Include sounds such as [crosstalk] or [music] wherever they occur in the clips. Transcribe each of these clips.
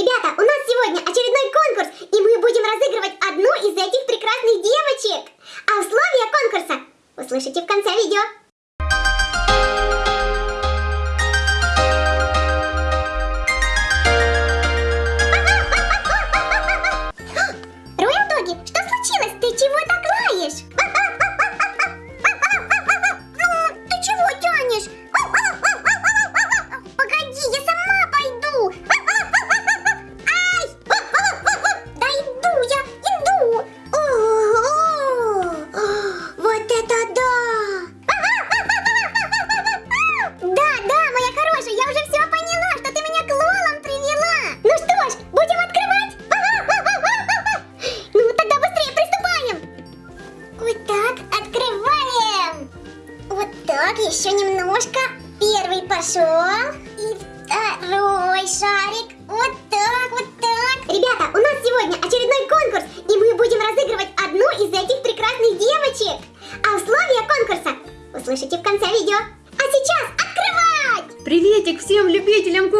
Ребята, у нас сегодня очередной конкурс, и мы будем разыгрывать одну из этих прекрасных девочек. А условия конкурса услышите в конце видео.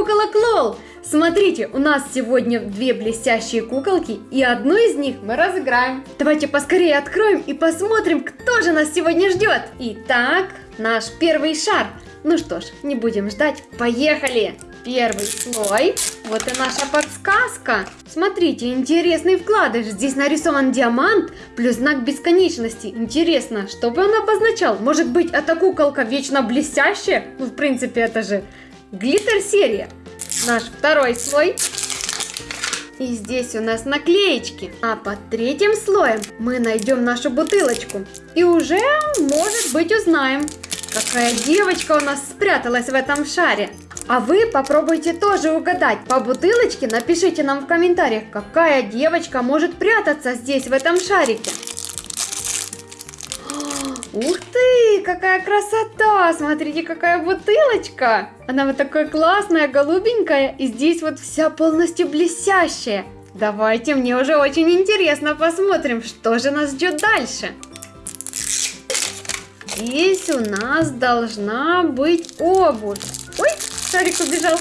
Куколок Лол! Смотрите, у нас сегодня две блестящие куколки, и одну из них мы разыграем. Давайте поскорее откроем и посмотрим, кто же нас сегодня ждет. Итак, наш первый шар. Ну что ж, не будем ждать, поехали! Первый слой. Вот и наша подсказка. Смотрите, интересный вкладыш. Здесь нарисован диамант плюс знак бесконечности. Интересно, что бы он обозначал? Может быть, эта куколка вечно блестящая? Ну, в принципе, это же глиттер-серия. Наш второй слой. И здесь у нас наклеечки. А под третьим слоем мы найдем нашу бутылочку. И уже, может быть, узнаем, какая девочка у нас спряталась в этом шаре. А вы попробуйте тоже угадать. По бутылочке напишите нам в комментариях, какая девочка может прятаться здесь, в этом шарике. Ух ты, какая красота! Смотрите, какая бутылочка! Она вот такая классная, голубенькая, и здесь вот вся полностью блестящая. Давайте, мне уже очень интересно, посмотрим, что же нас ждет дальше. Здесь у нас должна быть обувь. Ой, шарик убежал.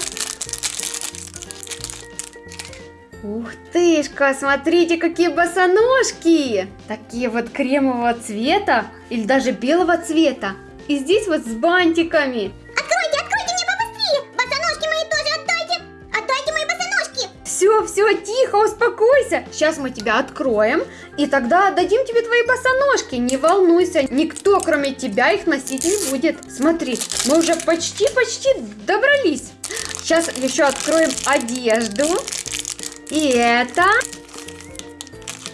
Ух тышка, смотрите, какие босоножки! Такие вот кремового цвета или даже белого цвета. И здесь вот с бантиками. Откройте, откройте мне побыстрее! Босоножки мои тоже отдайте! Отдайте мои босоножки! Все, все, тихо, успокойся. Сейчас мы тебя откроем, и тогда отдадим тебе твои босоножки. Не волнуйся, никто, кроме тебя, их носить не будет. Смотри, мы уже почти-почти добрались. Сейчас еще откроем одежду. И это...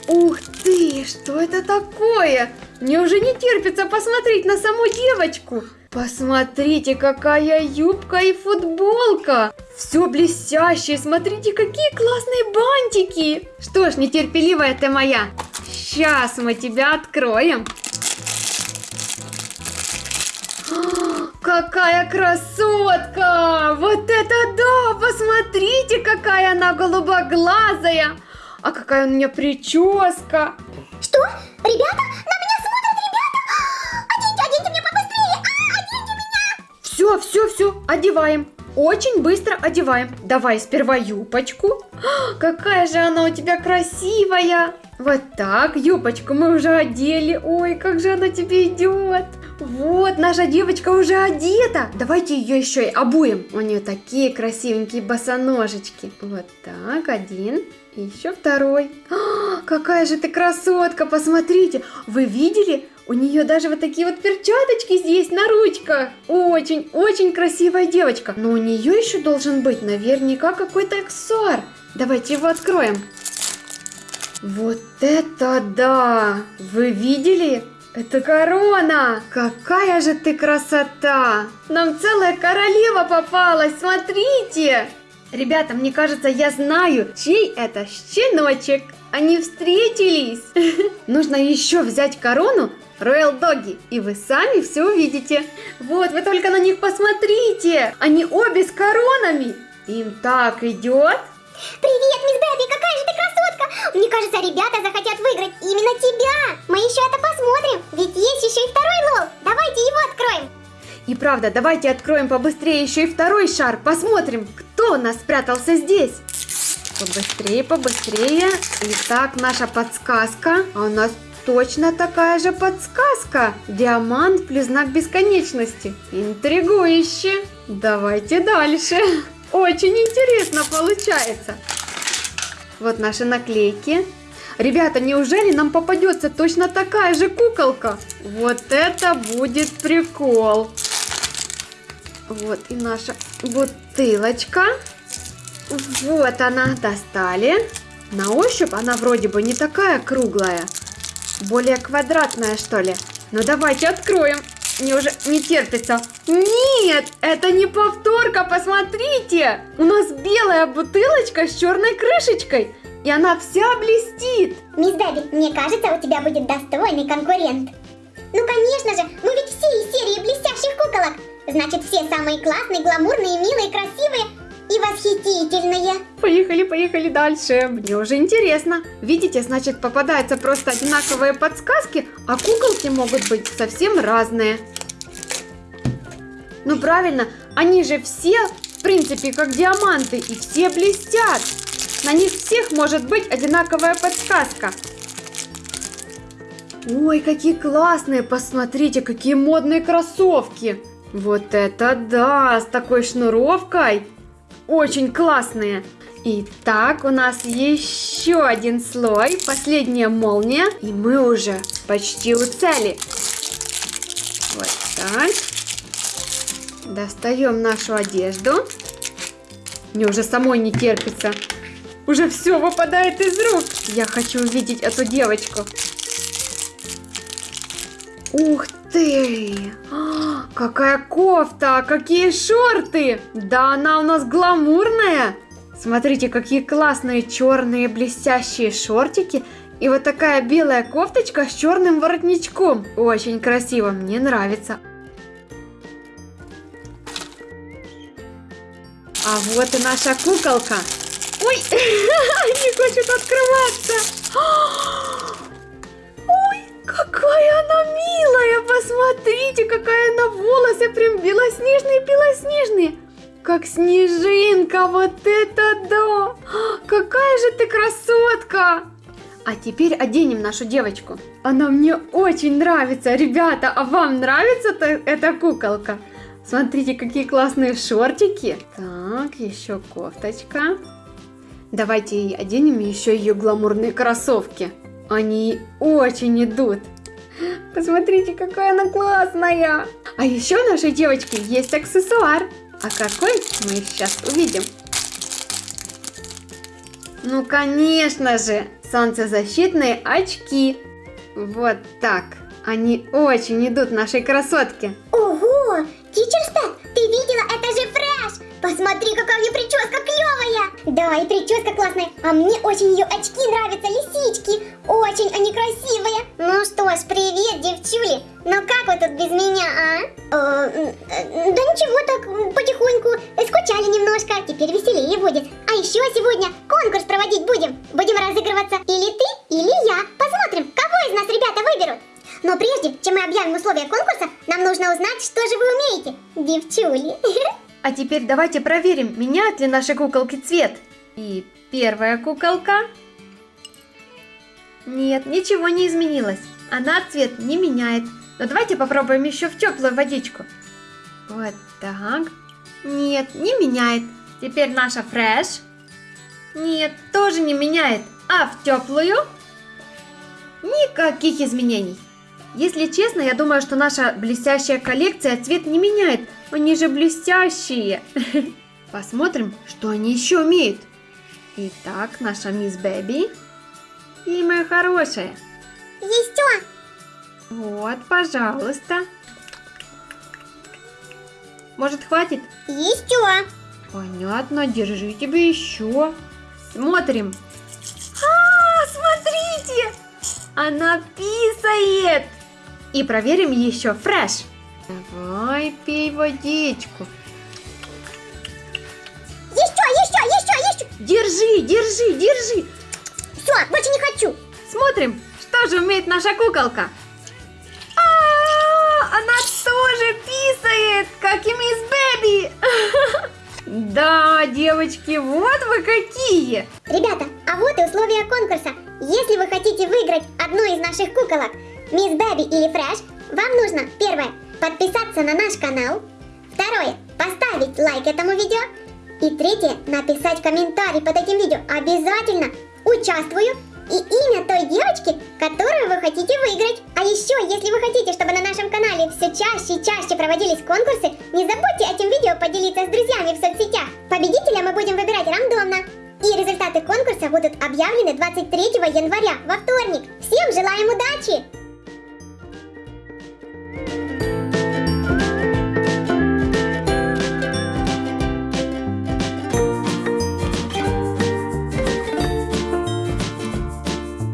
Ух ты, что это такое? Мне уже не терпится посмотреть на саму девочку. Посмотрите, какая юбка и футболка. Все блестящее, смотрите, какие классные бантики. Что ж, нетерпеливая ты моя. Сейчас мы тебя откроем. Какая красотка! Вот это да! Посмотрите, какая она голубоглазая! А какая у меня прическа! Что? Ребята? На меня смотрят, ребята! [gasps] Оденьте, оденьте мне побыстрее! А, оденьте меня! Все, все, все, одеваем. Очень быстро одеваем. Давай сперва юбочку. А, [gasps] Какая же она у тебя красивая. Вот так, юбочку мы уже одели. Ой, как же она тебе идет. Вот, наша девочка уже одета. Давайте ее еще и обуем. У нее такие красивенькие босоножечки. Вот так, один. И еще второй. А, какая же ты красотка, посмотрите. Вы видели? У нее даже вот такие вот перчаточки здесь на ручках. Очень, очень красивая девочка. Но у нее еще должен быть наверняка какой-то аксессуар. Давайте его откроем. Вот это да! Вы видели? Это корона! Какая же ты красота! Нам целая королева попалась, смотрите! Ребята, мне кажется, я знаю, чей это щеночек. Они встретились. [laughs] Нужно еще взять корону Royal Doggy, и вы сами все увидите. Вот, вы только на них посмотрите. Они обе с коронами. Им так идет. Привет, мисс Бэби, какая же ты красотка! Мне кажется, ребята захотят выиграть именно тебя. Мы еще это посмотрим, ведь есть еще и второй лол. Давайте его откроем. И правда, давайте откроем побыстрее еще и второй шар. Посмотрим, кто у нас спрятался здесь. Побыстрее, побыстрее. Итак, наша подсказка. А у нас точно такая же подсказка. Диамант плюс знак бесконечности. Интригующе. Давайте дальше. Очень интересно получается. Вот наши наклейки. Ребята, неужели нам попадется точно такая же куколка? Вот это будет прикол. Вот и наша бутылочка. Вот она, достали. На ощупь она вроде бы не такая круглая. Более квадратная, что ли. Ну давайте откроем. Мне уже не терпится. Нет, это не повторка, посмотрите. У нас белая бутылочка с черной крышечкой. И она вся блестит. Мисс Дэби, мне кажется, у тебя будет достойный конкурент. Ну, конечно же, мы ведь все из серии блестящих куколок. Значит, все самые классные, гламурные, милые, красивые и восхитительные. Поехали, поехали дальше. Мне уже интересно. Видите, значит, попадаются просто одинаковые подсказки, а куколки могут быть совсем разные. Ну правильно, они же все, в принципе, как диаманты, и все блестят. На них всех может быть одинаковая подсказка. Ой, какие классные, посмотрите, какие модные кроссовки. Вот это да, с такой шнуровкой. Очень классные. Итак, у нас еще один слой, последняя молния, и мы уже почти у цели. Вот так. Достаем нашу одежду. Мне уже самой не терпится. Уже все выпадает из рук. Я хочу увидеть эту девочку. Ух ты! А, какая кофта! Какие шорты! Да она у нас гламурная! Смотрите, какие классные черные блестящие шортики и вот такая белая кофточка с черным воротничком. Очень красиво, мне нравится. А вот и наша куколка. Ой, [laughs] не хочет открываться. [gasps] Ой, какая она милая. Посмотрите, какая она волосы прям белоснежные-белоснежные. Как снежинка, вот это да! [gasps] Какая же ты красотка! А теперь оденем нашу девочку. Она мне очень нравится. Ребята, а вам нравится эта куколка? Смотрите, какие классные шортики. Так, еще кофточка. Давайте оденем еще ее гламурные кроссовки. Они очень идут. Посмотрите, какая она классная. А еще у нашей девочки есть аксессуар. А какой мы сейчас увидим? Ну, конечно же, солнцезащитные очки. Вот так. Они очень идут нашей красотке. Ого! Тичерстед, ты видела? Это же фреш! Посмотри, какая у нее прическа клевая! Да, и прическа классная. А мне очень ее очки нравятся, лисички. Очень они красивые. Ну что ж, привет, девчули. Ну как вы тут без меня, а? Э, да ничего так, потихоньку. А теперь давайте проверим, меняют ли наши куколки цвет. И первая куколка. Нет, ничего не изменилось. Она цвет не меняет. Но давайте попробуем еще в теплую водичку. Вот так. Нет, не меняет. Теперь наша фреш. Нет, тоже не меняет. А в теплую? Никаких изменений. Если честно, я думаю, что наша блестящая коллекция цвет не меняет. Они же блестящие. [laughs] Посмотрим, что они еще умеют. Итак, наша мисс Бэби. И моя хорошая. Еще. Вот, пожалуйста. Может, хватит? Еще. Понятно, держи тебе еще. Смотрим. А, смотрите! Она писает! И проверим еще фреш. Давай, пей водичку. Еще, еще, еще, еще. Держи, держи, держи. Все, больше не хочу. Смотрим, что же умеет наша куколка. А, -а, -а она тоже писает, как и мисс Бэби. [laughs] Да, девочки, вот вы какие! Ребята, а вот и условия конкурса. Если вы хотите выиграть одну из наших куколок, Мисс Бэби или Фрэш, вам нужно, первое, подписаться на наш канал, второе, поставить лайк этому видео, и третье, написать комментарий под этим видео. Обязательно участвую и имя той девочки, которую вы хотите выиграть. А еще, если вы хотите, чтобы на нашем канале все чаще и чаще проводились конкурсы, не забудьте этим видео поделиться с друзьями в соцсетях. Победителя мы будем выбирать рандомно. И результаты конкурса будут объявлены 23 января, во вторник. Всем желаем удачи!